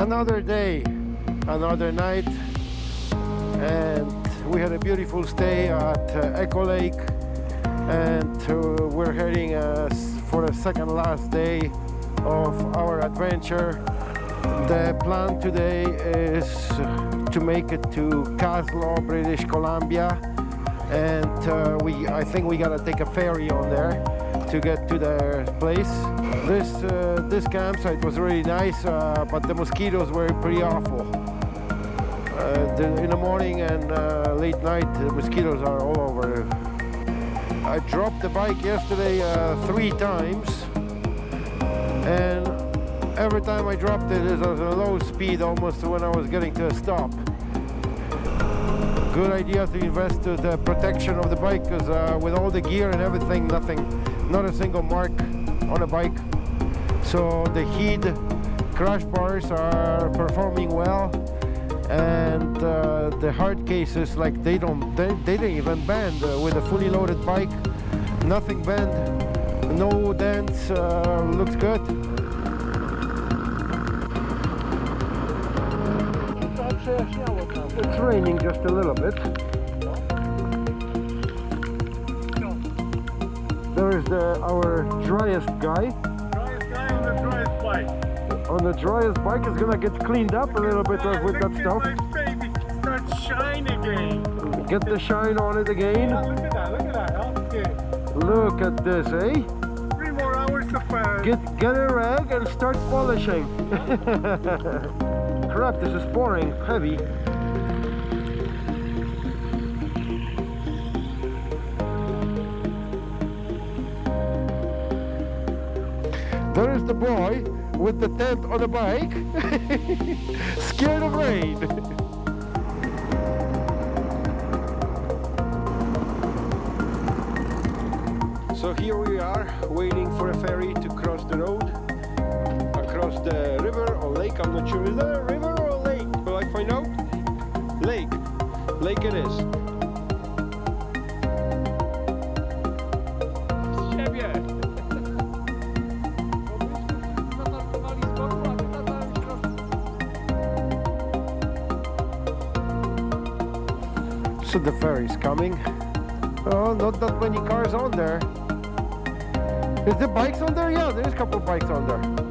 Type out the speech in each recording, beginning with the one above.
another day another night and we had a beautiful stay at uh, Echo Lake and uh, we're heading uh, for the second last day of our adventure. The plan today is to make it to Kaslo, British Columbia and uh, we I think we gotta take a ferry on there to get to the place this uh, this campsite was really nice uh, but the mosquitoes were pretty awful uh, the, in the morning and uh, late night the mosquitoes are all over I dropped the bike yesterday uh, three times and every time I dropped it, it was a low speed almost when I was getting to a stop. Good idea to invest in the protection of the bike because uh, with all the gear and everything, nothing, not a single mark on a bike. So the Heed crash bars are performing well and uh, the hard cases like they don't they, they didn't even bend uh, with a fully loaded bike nothing bent no dents uh, looks good. It's raining just a little bit. There is the our driest guy on the driest bike is gonna get cleaned up a little bit Ah, with that stuff My baby start shine again. get the shine on it again look at that, look at that. Okay. look at this eh Three more hours of uh, Get get a rag and start polishing. Crap, this is pouring heavy. There is the boy with the tent on a bike, scared of rain. So here we are waiting for a ferry to cross the road across the river or lake. I'm not sure. Is that a river or a lake? Will I find out? Lake. Lake it is. siebie. So the ferry's coming. Oh, not that many cars on there. Is the bikes on there? Yeah, there's a couple bikes on there.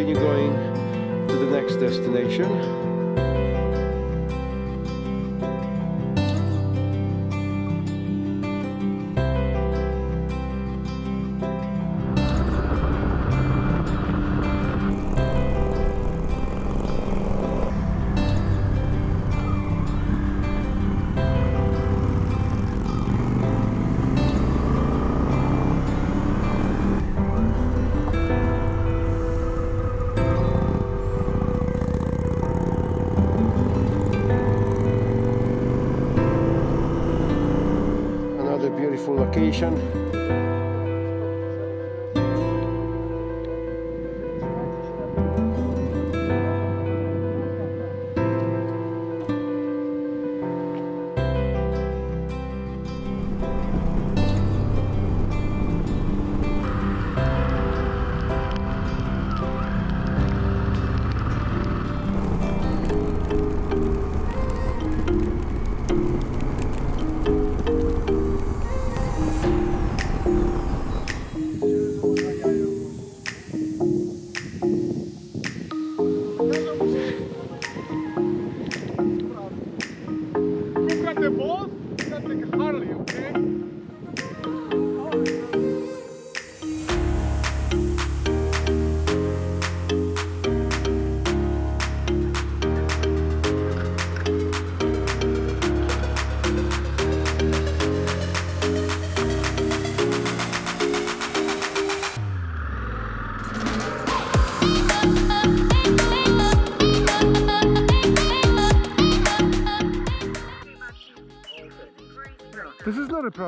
Continue going to the next destination. Location.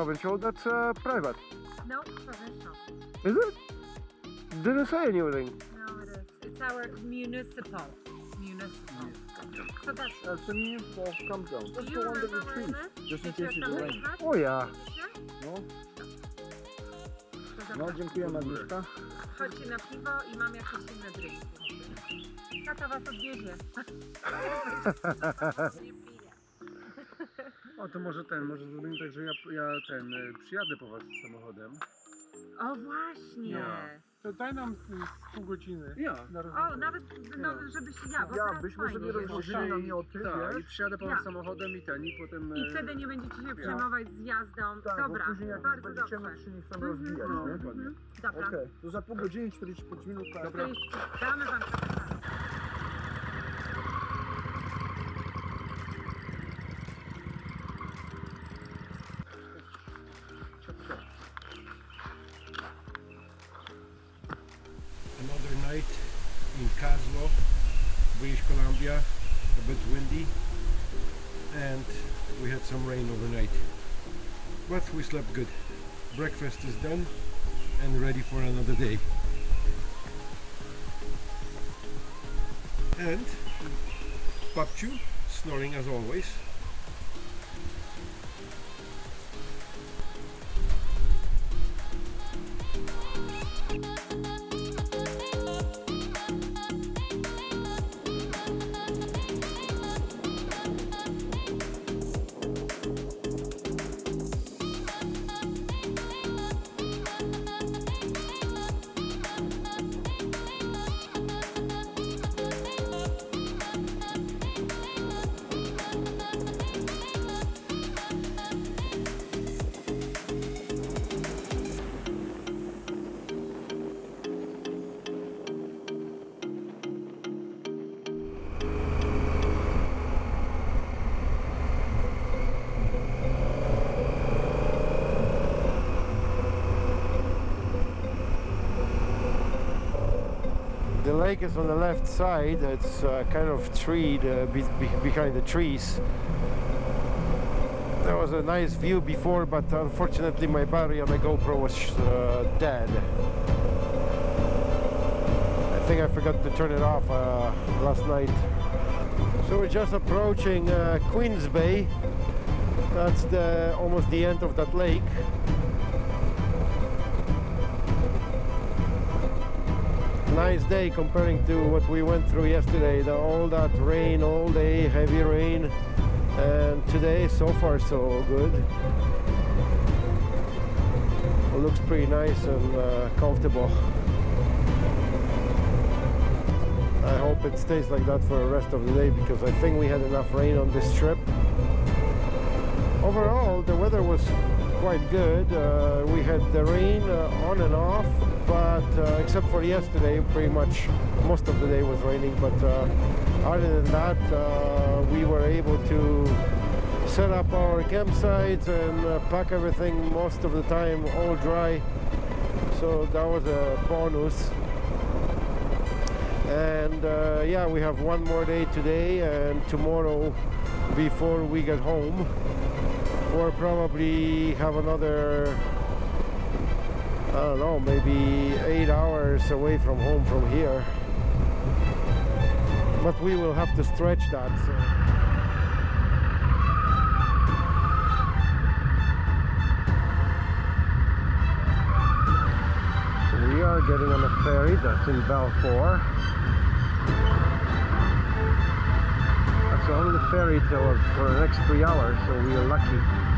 Provincial, that's uh, private. No, provincial. Is it? Didn't say anything. No, it is. It's our municipal. Municipal. So that's. That's the municipal campground. That's you the one that remember we treat. Just in you case it rains. Oh yeah. Yeah? No? No, dziękujemy Agnieszka. Chodźcie na piwo i mam jakieś inne drinki. Tata was odwiezie. O, to może ten, może zrobimy tak, że ja, ja ten, y, przyjadę po was samochodem. O właśnie. Ja. To daj nam z pół godziny. Ja. Na O, rozmowę. nawet no, żebyś ja, bo Ja, teraz byśmy fajnie sobie jest. rozłożyli namioty, Tak, i wiesz? przyjadę po Ja. was samochodem i ten, i potem... I y, wtedy nie będziecie się przejmować z jazdą. Tak, Dobra, bo później jak bardzo dobrze. się nie chcemy Mhm. rozbijać, No, nie? dokładnie. Mhm. Dobra. Okej, to za pół godziny, 45 minut. tak? To jest, damy wam czas. But we slept good. Breakfast is done and ready for another day. And Papchu snoring as always. Lake is on the left side. It's uh, kind of treed uh, be be behind the trees. There was a nice view before, but unfortunately my battery on the GoPro was uh, dead. I think I forgot to turn it off uh, last night. So we're just approaching uh, Queens Bay. That's the almost the end of that lake. Nice day comparing to what we went through yesterday the, all that rain all day heavy rain and today so far so good. It looks pretty nice and uh, comfortable. I hope it stays like that for the rest of the day because I think we had enough rain on this trip. Overall the weather was quite good. Uh, we had the rain uh, on and off but uh, except for yesterday pretty much most of the day was raining but uh, other than that uh, we were able to set up our campsites and uh, pack everything most of the time all dry. So that was a bonus. And yeah we have one more day today and tomorrow before we get home. Or probably have another I don't know maybe eight hours away from home from here. But we will have to stretch that so. we are getting on a ferry that's in Balfour. That's only the ferry till for the next three hours so we are lucky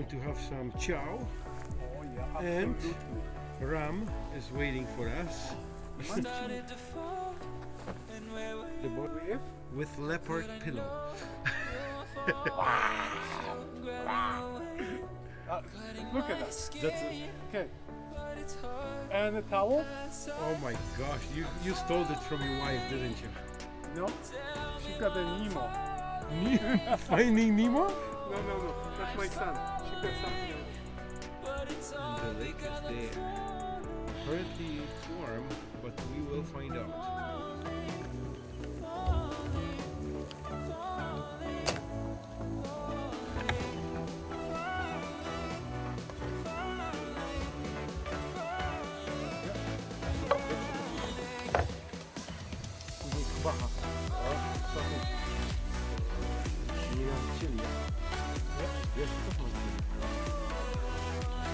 time to have some chow. Oh yeah, And absolutely. Ram is waiting for us. the boy With? with leopard pillow. Uh, look at that. That's it. Okay. And a towel? Oh my gosh, you, you stole it from your wife, didn't you? No. She got a Nemo. Ne- Finding Nemo? No, no, no. That's my son. She something. The lake is there. Currently warm, but we will find out.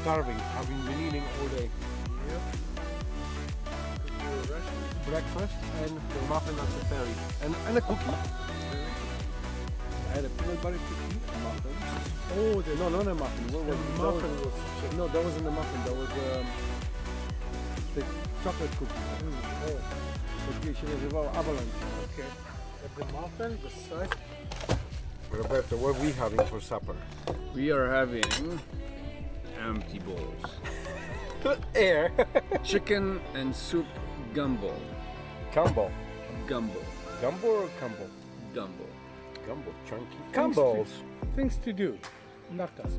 Starving, having been eating all day. breakfast and the muffin at the ferry. And, and a cookie. I had a peanut butter cookie, a muffin. Oh, the, no, not a muffin. What was The muffin was, No, that wasn't a muffin. That was um, the chocolate cookie. Oh, Takie się nazywało Avalanche. okay. The muffin, the size. Roberto, what are we having for supper? We are having empty bowls. Put air. Chicken and soup gumbo. Gumbo. Gumbo. Gumbo or Gumbo? Gumbo. Gumbo. Chunky. Thanks Gumbos. Things to do. Not us.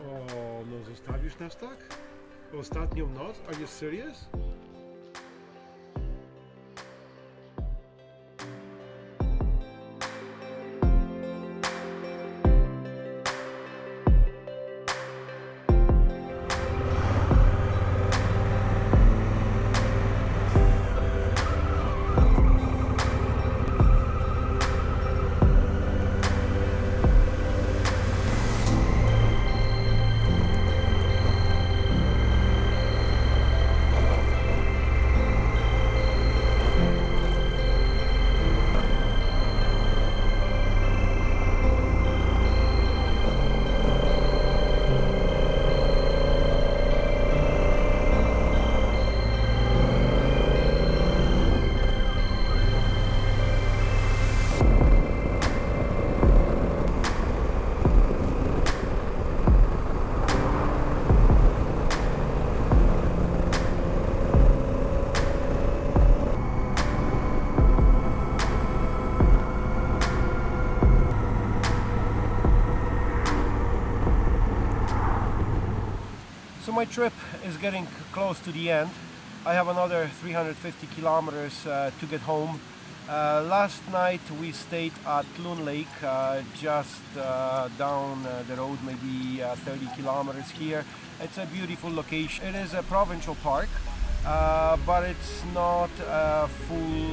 O, no zostawisz nas tak? Ostatnią noc? Are you serious? My trip is getting close to the end. I have another 350 kilometers uh, to get home. Uh, last night we stayed at Loon Lake, uh, just uh, down uh, the road, maybe uh, 30 kilometers here. It's a beautiful location. It is a provincial park, but it's not a full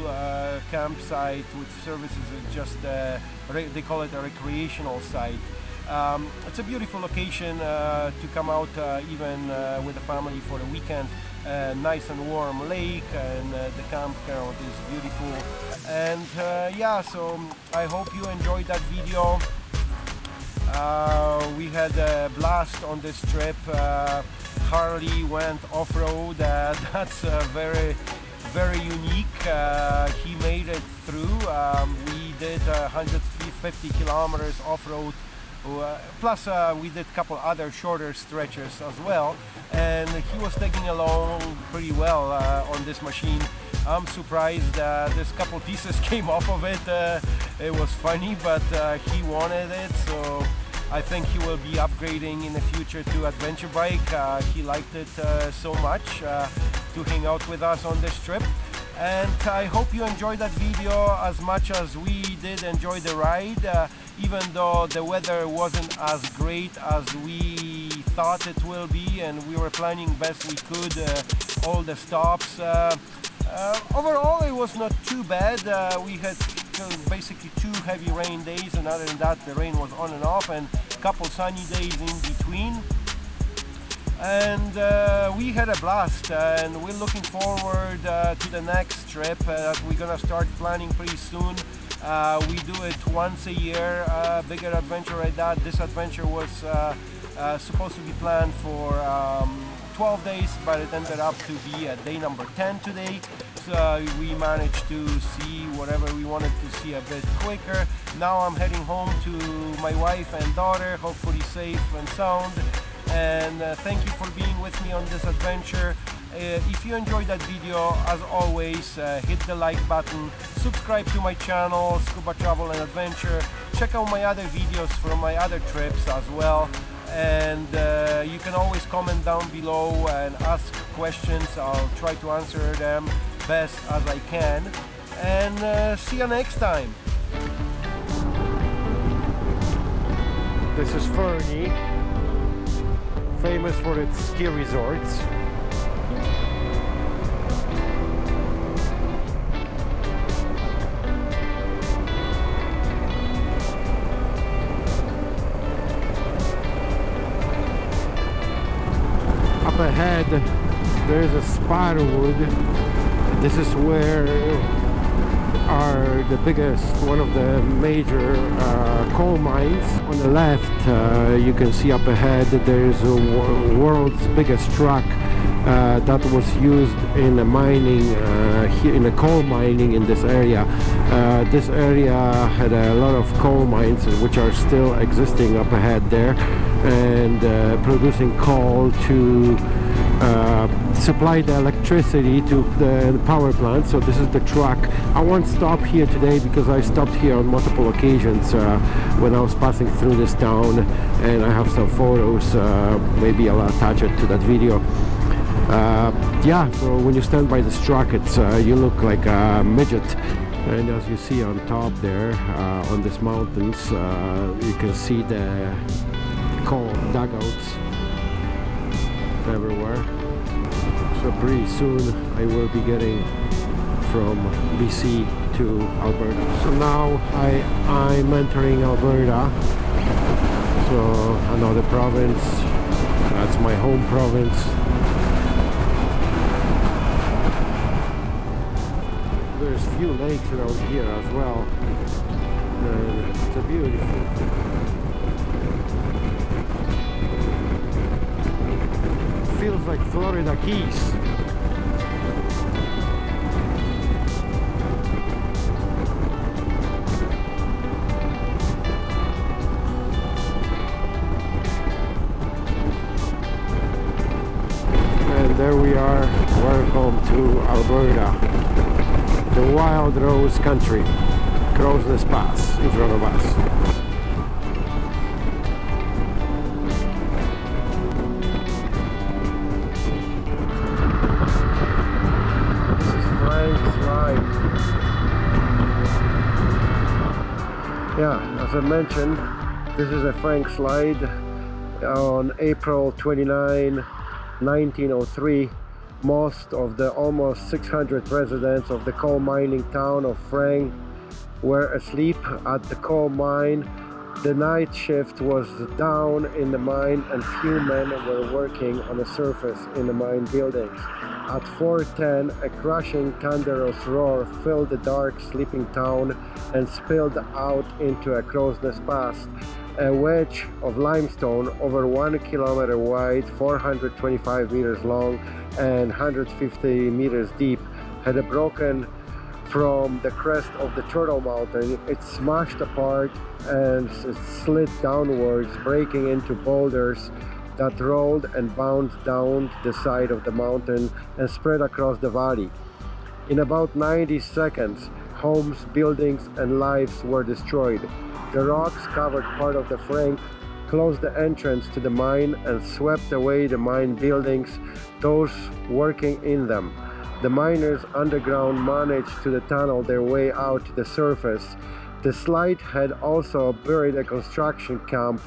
campsite with services. It's just they call it a recreational site. Um, it's a beautiful location uh, to come out uh, even uh, with the family for the weekend. Uh, nice and warm lake and uh, the campground is beautiful. And uh, yeah, so I hope you enjoyed that video. We had a blast on this trip. Harley went off-road. That's very, very unique. He made it through. Um, we did uh, 150 kilometers off-road. Uh, plus, uh, we did a couple other shorter stretches as well, and he was taking along pretty well uh, on this machine. I'm surprised uh, this couple pieces came off of it. It was funny, but he wanted it, so I think he will be upgrading in the future to adventure bike. Uh, he liked it uh, so much uh, to hang out with us on this trip. And I hope you enjoyed that video as much as we did enjoy the ride, even though the weather wasn't as great as we thought it will be, and we were planning best we could uh, all the stops. Uh, Uh, overall, it was not too bad. Uh, we had basically two heavy rain days, and other than that, the rain was on and off, and a couple sunny days in between. And uh, we had a blast, and we're looking forward uh, to the next trip uh, we're gonna start planning pretty soon. Uh, we do it once a year, uh, bigger adventure like that. This adventure was uh, uh, supposed to be planned for um, 12 days, but it ended up to be at day number 10 today. So we managed to see whatever we wanted to see a bit quicker. Now I'm heading home to my wife and daughter, hopefully safe and sound. And uh, thank you for being with me on this adventure. Uh, if you enjoyed that video, as always, uh, hit the like button, subscribe to my channel, Scuba Travel and Adventure, check out my other videos from my other trips as well. And uh, you can always comment down below and ask questions. I'll try to answer them best as I can. And uh, see you next time. This is Fernie famous for its ski resorts up ahead there is a Sparwood. This is where are the biggest one of the major uh, coal mines. On the left uh, you can see up ahead there is a wor world's biggest truck uh, that was used in the mining uh, here in the coal mining in this area. Uh, this area had a lot of coal mines which are still existing up ahead there and uh, producing coal to uh, supply the electricity to the power plant so this is the truck. I won't stop here today because I stopped here on multiple occasions uh, when I was passing through this town and I have some photos uh, maybe I'll attach it to that video. Uh, yeah so when you stand by this truck it's uh, you look like a midget. And as you see on top there uh, on these mountains you can see the coal dugouts everywhere. So pretty soon I will be getting from BC to Alberta. So now I I'm entering Alberta. So another province that's my home province. There's few lakes around here as well. And it's a beautiful feels like Florida Keys. And there we are, welcome to Alberta, the wild rose country, Crowsnest Pass in front of us. I mentioned this is a Frank slide on April 29 1903 most of the almost 600 residents of the coal mining town of Frank were asleep at the coal mine the night shift was down in the mine and few men were working on the surface in the mine buildings. At 4.10, a crashing thunderous roar filled the dark sleeping town and spilled out into a Crowsnest Pass, a wedge of limestone over one kilometer wide, 425 meters long and 150 meters deep, had a broken from the crest of the Turtle Mountain. It smashed apart and slid downwards, breaking into boulders that rolled and bounced down the side of the mountain and spread across the valley. In about 90 seconds, homes, buildings and lives were destroyed. The rocks covered part of the Frank, closed the entrance to the mine and swept away the mine buildings, those working in them. The miners underground managed to tunnel their way out to the surface. The slide had also buried a construction camp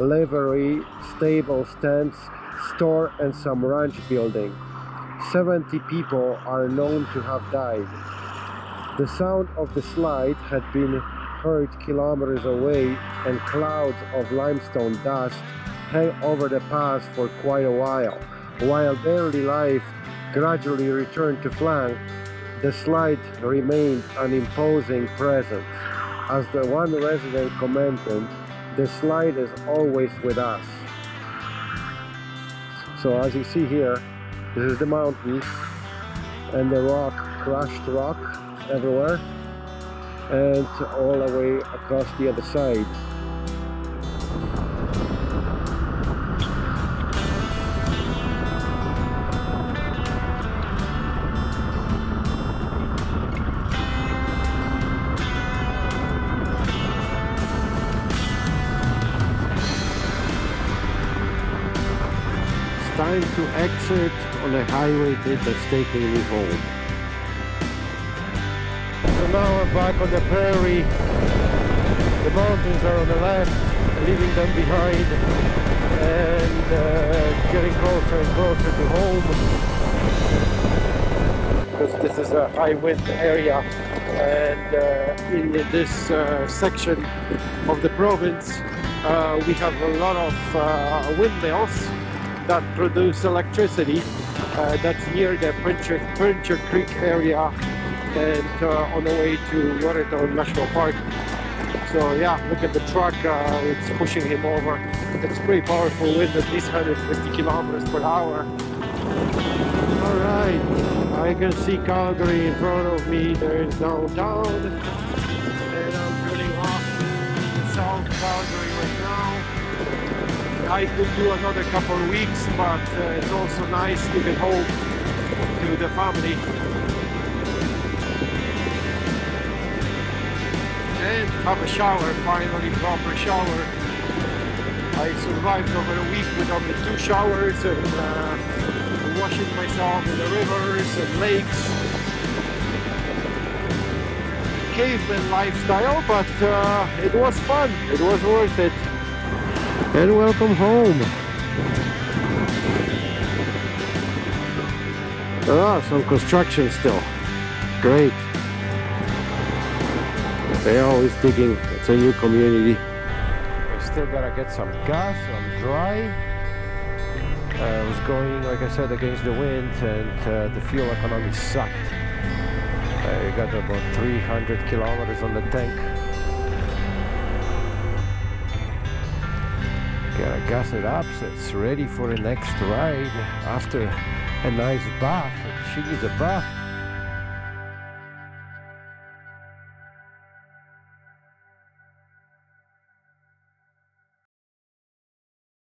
livery, stable, stands, store and some ranch building. 70 people are known to have died. The sound of the slide had been heard kilometers away and clouds of limestone dust hang over the pass for quite a while. While daily life gradually returned to Frank, the slide remained an imposing presence. As the one resident commented, the slide is always with us. So as you see here, this is the mountains and the rock, crushed rock everywhere and all the way across the other side. Time to exit on a highway that's taking me home. So now I'm back on the prairie. The mountains are on the left, leaving them behind and uh, getting closer and closer to home. Because this is a high wind area and uh, in this uh, section of the province uh, we have a lot of uh, windmills that produce electricity. Uh, that's near the Pincher, Pincher Creek area and uh, on the way to Yellowstone National Park. So yeah, look at the truck, uh, it's pushing him over. It's pretty powerful wind, at least 150 kilometers per hour. Alright, I can see Calgary in front of me, there is downtown. And I'm turning off South Calgary right. I could do another couple of weeks, but uh, it's also nice to get home to the family. and have a shower, finally proper shower. I survived over a week with only two showers and uh, washing myself in the rivers and lakes. Caveman lifestyle, but uh, it was fun, it was worth it. And welcome home. Are some construction still. Great. They're always digging. It's a new community. I still gotta get some gas. I'm dry. Uh, I was going, like I said, against the wind, and uh, the fuel economy sucked. I got about 300 kilometers on the tank. Gotta gas it up so it's ready for the next ride after a nice bath. A bath.